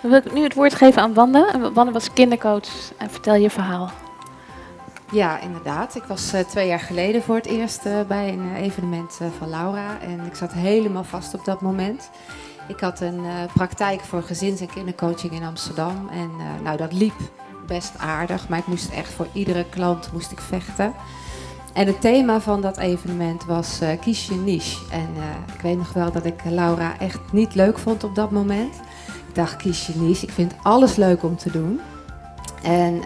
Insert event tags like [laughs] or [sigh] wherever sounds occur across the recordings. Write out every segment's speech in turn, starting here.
Dan wil ik nu het woord geven aan Wanda. Wanda was kindercoach en vertel je verhaal. Ja, inderdaad. Ik was uh, twee jaar geleden voor het eerst uh, bij een uh, evenement van Laura. En ik zat helemaal vast op dat moment. Ik had een praktijk voor gezins- en kindercoaching in Amsterdam. En nou, dat liep best aardig. Maar ik moest echt voor iedere klant moest ik vechten. En het thema van dat evenement was kies je niche. En ik weet nog wel dat ik Laura echt niet leuk vond op dat moment. Dacht, kies je niche. Ik vind alles leuk om te doen. En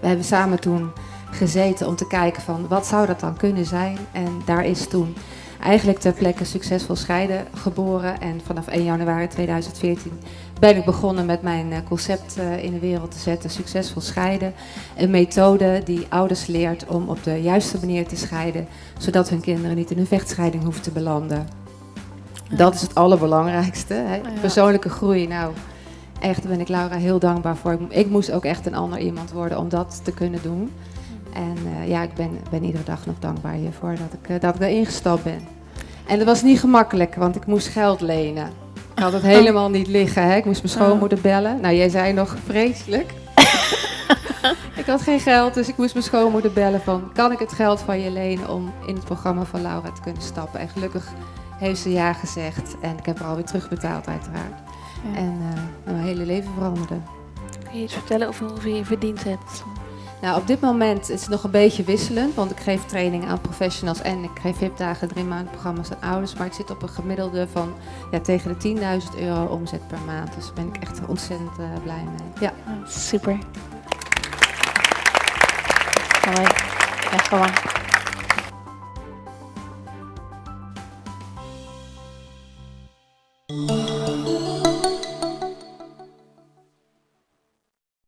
we hebben samen toen gezeten om te kijken van wat zou dat dan kunnen zijn. En daar is toen eigenlijk ter plekke Succesvol Scheiden geboren. En vanaf 1 januari 2014 ben ik begonnen met mijn eh, concept eh, in de wereld te zetten, Succesvol Scheiden. Een methode die ouders leert om op de juiste manier te scheiden, zodat hun kinderen niet in een vechtscheiding hoeven te belanden. Dat is het allerbelangrijkste. Hè? Persoonlijke groei, nou, echt ben ik Laura heel dankbaar voor. Ik moest ook echt een ander iemand worden om dat te kunnen doen. En uh, ja, ik ben, ben iedere dag nog dankbaar hiervoor dat ik, uh, dat ik erin gestapt ben. En dat was niet gemakkelijk, want ik moest geld lenen. Ik had het helemaal niet liggen. Hè? Ik moest mijn schoonmoeder bellen. Nou, jij zei nog vreselijk. [laughs] ik had geen geld, dus ik moest mijn schoonmoeder bellen van... kan ik het geld van je lenen om in het programma van Laura te kunnen stappen? En gelukkig heeft ze ja gezegd. En ik heb haar alweer terugbetaald uiteraard. En eh, nou, mijn hele leven veranderde. Kun je iets vertellen over hoeveel je verdiend hebt? Nou, op dit moment is het nog een beetje wisselend, want ik geef training aan professionals en ik geef hipdagen, drie maanden programma's aan ouders. Maar ik zit op een gemiddelde van ja, tegen de 10.000 euro omzet per maand. Dus daar ben ik echt ontzettend eh, blij mee. Ja. Oh, super. Hoi. Echt gewoon.